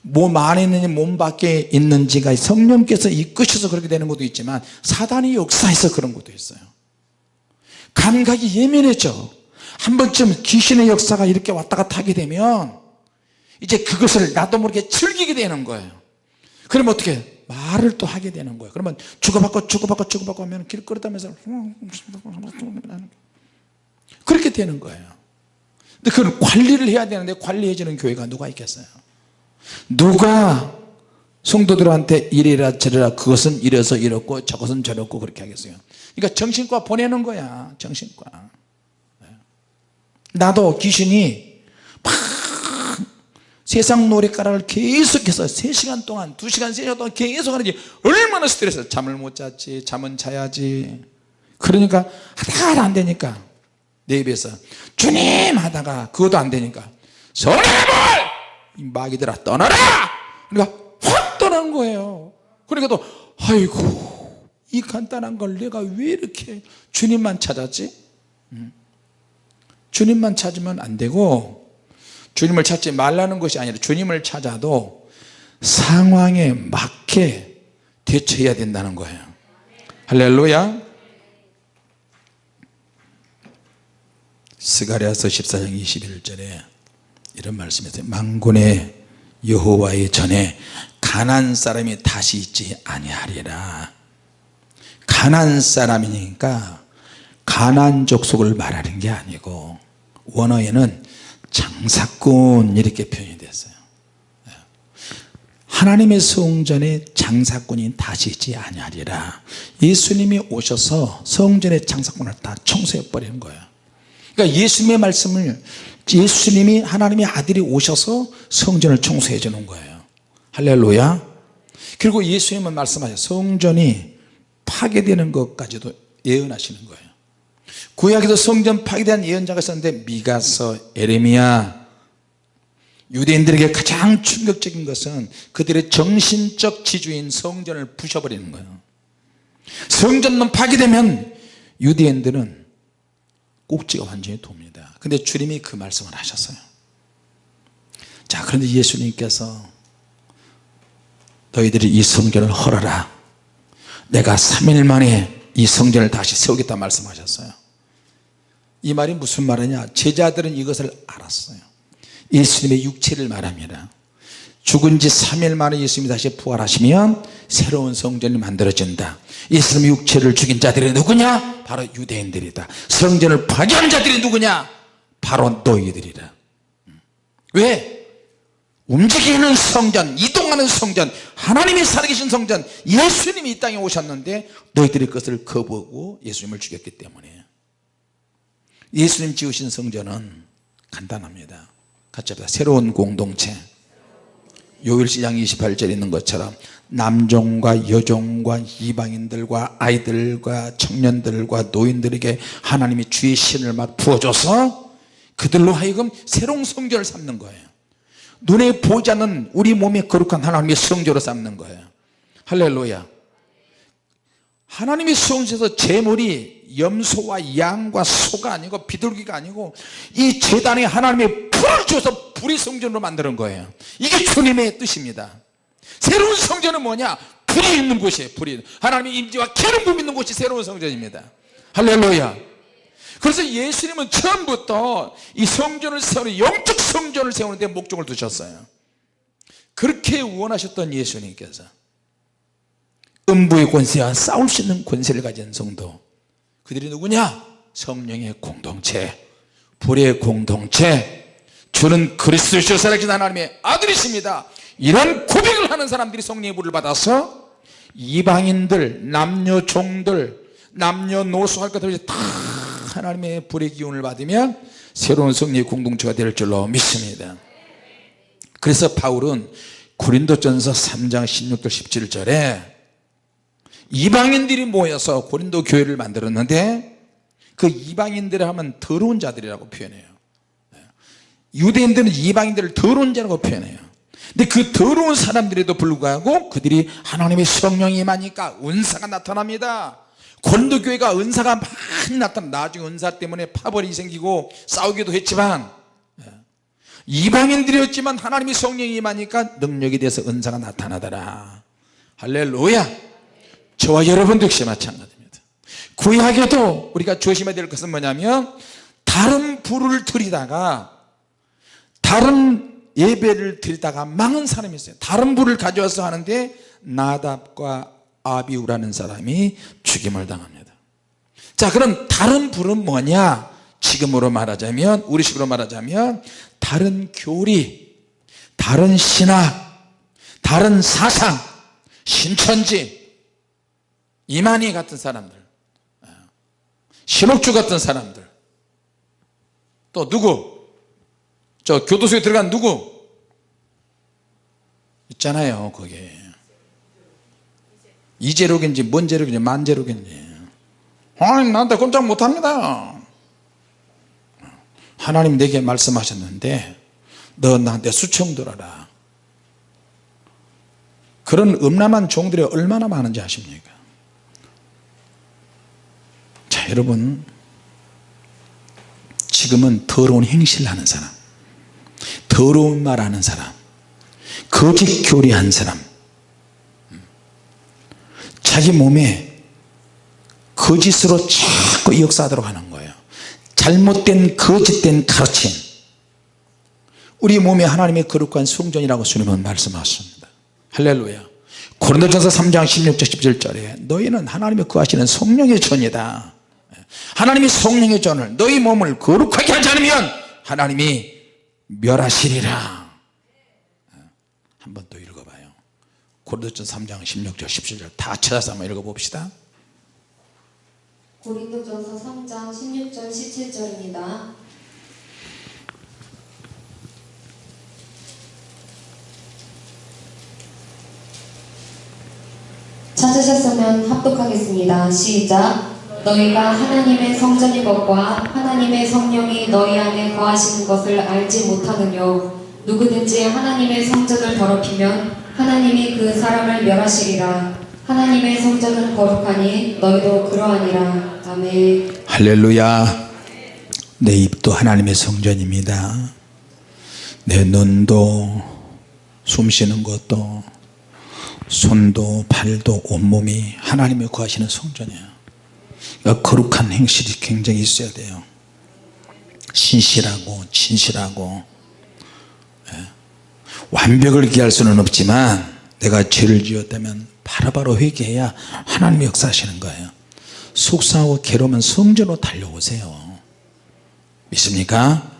몸 안에 있는지 몸 밖에 있는지가 성령께서 이끄셔서 그렇게 되는 것도 있지만 사단이 역사해서 그런 것도 있어요. 감각이 예민해져. 한 번쯤 귀신의 역사가 이렇게 왔다 갔다 하게 되면 이제 그것을 나도 모르게 즐기게 되는 거예요. 그러면 어떻게 말을 또 하게 되는 거예요. 그러면 주고받고 주고받고 주고받고 하면 길거리다면서 그렇게 되는 거예요. 근데 그걸 관리를 해야 되는데 관리해주는 교회가 누가 있겠어요? 누가 성도들한테 이래라 저래라 그것은 이래서 이렇고 저것은 저렇고 그렇게 하겠어요? 그러니까 정신과 보내는 거야 정신과. 네. 나도 귀신이 막 세상 노래가락을 계속해서 3시간 동안 2시간 3시간 동안 계속 하는지 얼마나 스트레스. 잠을 못 잤지 잠은 자야지. 그러니까 하다가 안 되니까. 내 입에서 주님 하다가 그것도 안 되니까. 이 마귀들아 떠나라! 그러니까 확 떠난 거예요. 그러니까 또 아이고 이 간단한 걸 내가 왜 이렇게 주님만 찾았지? 음. 주님만 찾으면 안 되고 주님을 찾지 말라는 것이 아니라 주님을 찾아도 상황에 맞게 대처해야 된다는 거예요. 할렐루야. 스가랴서 14장 21절에 이런 말씀이 있어요. 망군의 여호와의 전에 가난 사람이 다시 있지 아니하리라. 가난 사람이니까 가난 족속을 말하는 게 아니고 원어에는 장사꾼 이렇게 표현이 됐어요. 하나님의 성전에 장사꾼이 다시 있지 아니하리라. 예수님이 오셔서 성전의 장사꾼을 다 청소해 버리는 거예요. 그러니까 예수님의 말씀을 예수님이 하나님의 아들이 오셔서 성전을 청소해 주는 거예요. 할렐루야. 그리고 예수님은 말씀하셔 성전이 파괴되는 것까지도 예언하시는 거예요 구약에도 성전 파괴에 대한 예언자가 있었는데 미가서 에레미야. 유대인들에게 가장 충격적인 것은 그들의 정신적 지주인 성전을 부셔버리는 거예요. 성전만 파괴되면 유대인들은 꼭지가 완전히 돕니다. 근데 주님이 그 말씀을 하셨어요. 자 그런데 예수님께서 너희들이 이 성전을 헐어라. 내가 3일 만에 이 성전을 다시 세우겠다 말씀하셨어요. 이 말이 무슨 말이냐? 제자들은 이것을 알았어요. 예수님의 육체를 말합니다. 죽은 지 3일 만에 예수님이 다시 부활하시면 새로운 성전이 만들어진다. 예수님의 육체를 죽인 자들이 누구냐? 바로 유대인들이다. 성전을 파괴한 자들이 누구냐? 바로 너희들이다. 왜? 움직이는 성전 이동하는 성전 하나님이 살아계신 성전 예수님이 이 땅에 오셨는데 너희들이 그것을 거부하고 예수님을 죽였기 때문에. 예수님 지으신 성전은 간단합니다. 같이 합니다. 새로운 공동체. 요일시장 28절에 있는 것처럼 남종과 여종과 이방인들과 아이들과 청년들과 노인들에게 하나님이 주의 신을 막 부어줘서 그들로 하여금 새로운 성전을 삼는 거예요 눈에 보지 않는 우리 몸에 거룩한 하나님의 성전으로 삼는 거예요. 할렐루야. 하나님의 성전에서 제물이 염소와 양과 소가 아니고 비둘기가 아니고 이 재단에 하나님의 불을 줘서 불의 성전으로 만드는 거예요. 이게 주님의 뜻입니다. 새로운 성전은 뭐냐? 불이 있는 곳이에요 불이. 하나님의 임재와 기름 부음 있는 곳이 새로운 성전입니다. 할렐루야 그래서 예수님은 처음부터 이 성전을 세우는 영적 성전을 세우는 데 목적을 두셨어요. 그렇게 원하셨던 예수님께서 음부의 권세와 싸울 수 있는 권세를 가진 성도 그들이 누구냐? 성령의 공동체 불의 공동체. 주는 그리스도시오 살아계신 하나님의 아들이십니다. 이런 고백을 하는 사람들이 성령의 불을 받아서 이방인들 남녀 종들 남녀 노소 할 것 없이 다 하나님의 불의 기운을 받으면 새로운 성령의 공동체가 될 줄로 믿습니다. 그래서 바울은 고린도전서 3장 16절 17절에 이방인들이 모여서 고린도 교회를 만들었는데 그 이방인들을 하면 더러운 자들이라고 표현해요. 유대인들은 이방인들을 더러운 자라고 표현해요. 근데 그 더러운 사람들에도 불구하고 그들이 하나님의 성령이 임하니까 은사가 나타납니다 고린도 교회가 은사가 많이 나타나 나중에 은사 때문에 파벌이 생기고 싸우기도 했지만 이방인들이었지만 하나님의 성령이 임하니까 능력에 대해서 은사가 나타나더라. 할렐루야. 저와 여러분도 역시 마찬가지입니다. 구약에도 우리가 조심해야 될 것은 뭐냐면 다른 불을 들이다가 다른 예배를 드리다가 망한 사람이 있어요. 다른 불을 가져와서 하는데 나답과 아비우라는 사람이 죽임을 당합니다. 자 그럼 다른 불은 뭐냐? 지금으로 말하자면 우리식으로 말하자면 다른 교리 다른 신학 다른 사상 신천지 이만희 같은 사람들 신옥주 같은 사람들. 또 누구? 저 교도소에 들어간 누구? 있잖아요 거기에 이재록인지 뭔 재록인지 만재록인지 하나님 나한테 꼼짝 못합니다. 하나님 내게 말씀하셨는데 너 나한테 수청 들어라. 그런 음란한 종들이 얼마나 많은지 아십니까? 자 여러분. 지금은 더러운 행실을 하는 사람 더러운 말 하는 사람 거짓 교리한 사람 자기 몸에 거짓으로 자꾸 역사하도록 하는 거예요. 잘못된 거짓된 가르침. 우리 몸에 하나님의 거룩한 성전이라고 주님은 말씀하십니다. 할렐루야. 고린도전서 3장 16절 17절에 너희는 하나님의 거하시는 성령의 전이다. 하나님이 성령의 전을 너희 몸을 거룩하게 하지 않으면 하나님이 멸하시리라. 한 번 더 고린도전 3장 16절 17절 다 찾아서 한번 읽어봅시다 고린도전서 3장 16절 17절입니다. 찾으셨으면 합독하겠습니다. 시작. 너희가 하나님의 성전인 것과 하나님의 성령이 너희 안에 거하시는 것을 알지 못하느뇨 누구든지 하나님의 성전을 더럽히면 하나님이 그 사람을 멸하시리라. 하나님의 성전은 거룩하니 너희도 그러하니라. 아멘. 할렐루야. 내 입도 하나님의 성전입니다. 내 눈도 숨 쉬는 것도 손도 발도 온몸이 하나님이 구하시는 성전이에요. 그러니까 거룩한 행실이 굉장히 있어야 돼요. 신실하고 진실하고 예. 완벽을 기할 수는 없지만 내가 죄를 지었다면 바로바로 회개해야 하나님이 역사하시는 거예요 속상하고 괴로우면 성전으로 달려오세요 믿습니까?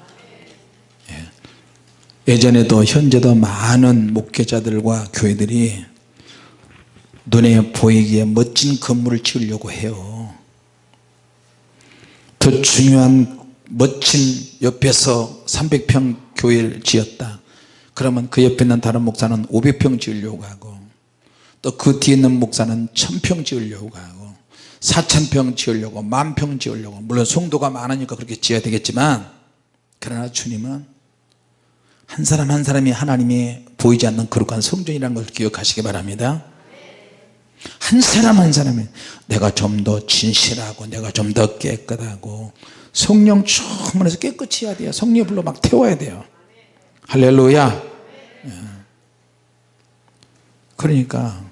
예. 예전에도 현재도 많은 목회자들과 교회들이 눈에 보이기에 멋진 건물을 지으려고 해요 더 중요한 멋진 옆에서 300평 교회를 지었다 그러면 그 옆에 있는 다른 목사는 500평 지으려고 하고 또 그 뒤에 있는 목사는 1000평 지으려고 하고 4000평 지으려고 만평 지으려고. 물론 성도가 많으니까 그렇게 지어야 되겠지만 그러나 주님은 한 사람 한 사람이 하나님이 보이지 않는 거룩한 성전이라는 것을 기억하시기 바랍니다. 한 사람 한 사람이 내가 좀 더 진실하고 내가 좀 더 깨끗하고 성령 충만해서 깨끗이 해야 돼요. 성령 불러 막 태워야 돼요 할렐루야. 예. 그러니까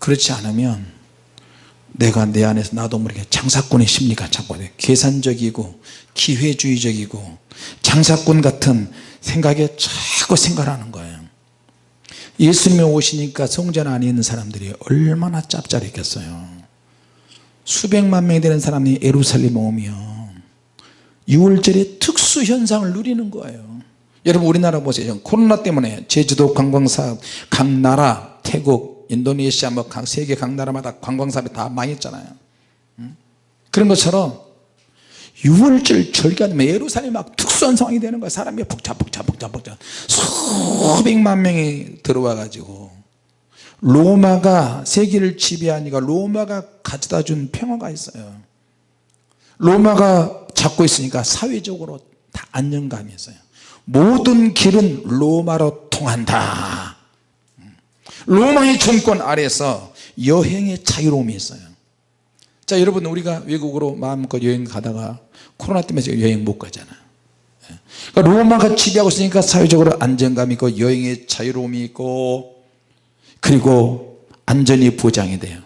그렇지 않으면 내가 내 안에서 나도 모르게 장사꾼의 심리가 자꾸 돼. 계산적이고 기회주의적이고 장사꾼 같은 생각에 자꾸 생각하는 거예요. 예수님이 오시니까 성전 안에 있는 사람들이 얼마나 짭짤했겠어요. 수백만 명이 되는 사람이 예루살렘 오면 6월절에 특수 현상을 누리는 거예요 여러분 우리나라 보세요 코로나 때문에 제주도 관광사업 각 나라 태국 인도네시아 뭐각 세계 각 나라마다 관광사업이 다 망했잖아요. 음? 그런 것처럼 6월절 절기하면 예루살렘 막 특수한 상황이 되는 거야. 사람이 복잡 복잡 복잡 복잡 수백만 명이 들어와 가지고. 로마가 세계를 지배하니까 로마가 가져다 준 평화가 있어요. 로마가 잡고 있으니까 사회적으로 다 안정감이 있어요 모든 길은 로마로 통한다. 로마의 정권 아래서 여행의 자유로움이 있어요. 자 여러분 우리가 외국으로 마음껏 여행 가다가 코로나 때문에 지금 여행 못 가잖아요. 예. 그러니까 로마가 지배하고 있으니까 사회적으로 안정감이 있고 여행의 자유로움이 있고 그리고 안전이 보장이 돼요.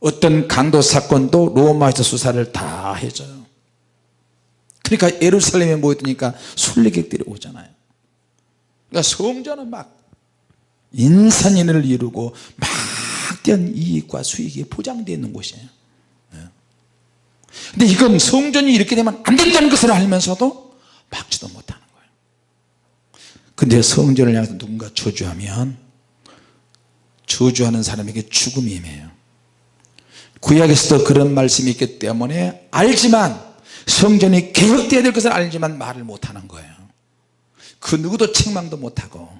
어떤 강도 사건도 로마에서 수사를 다 해줘요 그러니까 예루살렘에 모였으니까 순례객들이 오잖아요. 그러니까 성전은 막 인산인을 이루고 막대한 이익과 수익이 보장되어 있는 곳이에요. 예. 근데 이건 성전이 이렇게 되면 안 된다는 것을 알면서도 막지도 못하는 거예요. 근데 성전을 향해서 누군가 저주하면 저주하는 사람에게 죽음이 임해요. 구약에서도 그런 말씀이 있기 때문에 알지만 성전이 개혁되어야 될 것을 알지만 말을 못하는 거예요. 그 누구도 책망도 못하고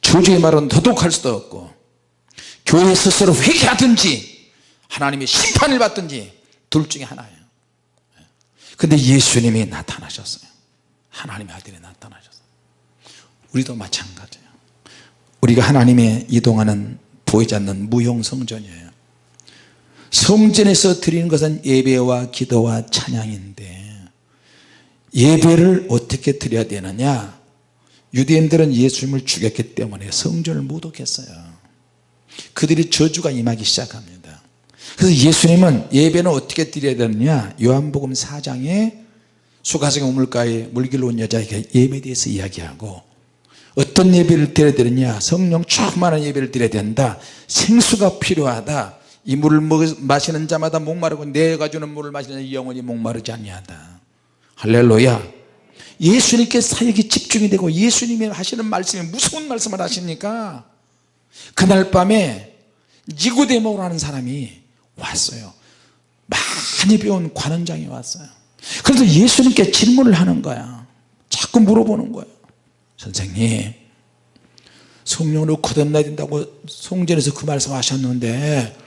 저주의 말은 도독할 수도 없고 교회 스스로 회개하든지 하나님의 심판을 받든지 둘 중에 하나예요. 근데 예수님이 나타나셨어요. 하나님의 아들이 나타나셨어요. 우리도 마찬가지예요. 우리가 하나님의 이동하는 보이지 않는 무용 성전이에요 성전에서 드리는 것은 예배와 기도와 찬양인데 예배를 어떻게 드려야 되느냐? 유대인들은 예수님을 죽였기 때문에 성전을 모독했어요. 그들이 저주가 임하기 시작합니다. 그래서 예수님은 예배는 어떻게 드려야 되느냐? 요한복음 4장에 수가성 우물가에 물길로 온 여자에게 예배에 대해서 이야기하고 어떤 예배를 드려야 되느냐? 성령 충만한 예배를 드려야 된다. 생수가 필요하다 이 물을 마시는 자마다 목마르고 내가 주는 물을 마시는 영원히 목마르지 아니하다. 할렐루야. 예수님께 사역이 집중이 되고 예수님이 하시는 말씀이 무서운 말씀을 하시니까? 그날 밤에 니고데모라는 를 사람이 왔어요. 많이 배운 관원장이 왔어요. 그래서 예수님께 질문을 하는 거야. 자꾸 물어보는 거예요. 선생님 성령으로 거듭나야 된다고 성전에서 그 말씀 하셨는데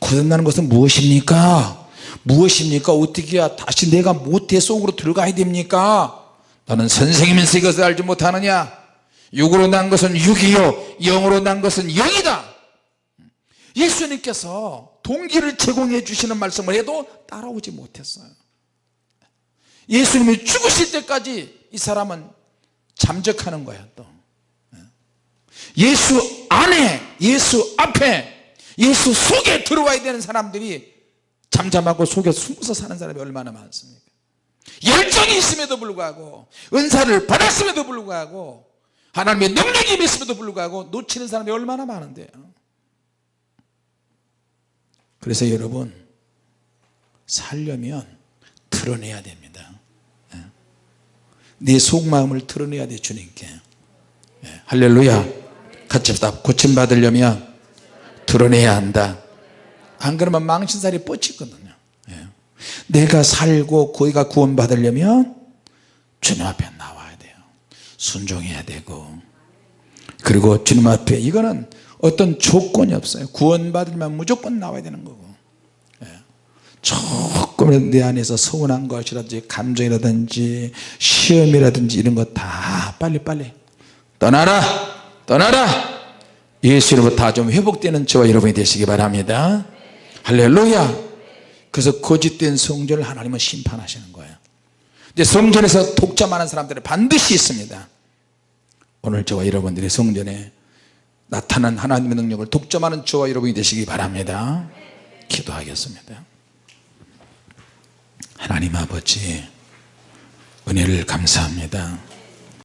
거듭나는 것은 무엇입니까? 무엇입니까? 어떻게 해야 다시 내가 모태 속으로 들어가야 됩니까? 너는 선생이면서 이것을 알지 못하느냐? 육으로 난 것은 육이요 영으로 난 것은 영이다. 예수님께서 동기를 제공해 주시는 말씀을 해도 따라오지 못했어요. 예수님이 죽으실 때까지 이 사람은 잠적하는 거야 또 예수 안에 예수 앞에 예수 속에 들어와야 되는 사람들이 잠잠하고 속에 숨어서 사는 사람이 얼마나 많습니까? 열정이 있음에도 불구하고 은사를 받았음에도 불구하고 하나님의 능력이 있음에도 불구하고 놓치는 사람이 얼마나 많은데요? 그래서 여러분 살려면 드러내야 됩니다. 예. 내 속마음을 드러내야 돼 주님께. 예. 할렐루야. 같이 고침받으려면 드러내야 한다. 안 그러면 망신살이 뻗치거든요. 예. 내가 살고 거기가 구원 받으려면 주님 앞에 나와야 돼요. 순종해야 되고. 그리고 주님 앞에 이거는 어떤 조건이 없어요. 구원 받으면 무조건 나와야 되는 거고. 예. 조금 내 안에서 서운한 것이라든지 감정이라든지 시험이라든지 이런 거 다 빨리빨리 떠나라! 떠나라 예수 이름으로 다 좀 회복되는 저와 여러분이 되시기 바랍니다. 할렐루야. 그래서 거짓된 성전을 하나님은 심판하시는 거예요. 근데 성전에서 독점하는 사람들은 반드시 있습니다. 오늘 저와 여러분들의 성전에 나타난 하나님의 능력을 독점하는 저와 여러분이 되시기 바랍니다. 기도하겠습니다. 하나님 아버지 은혜를 감사합니다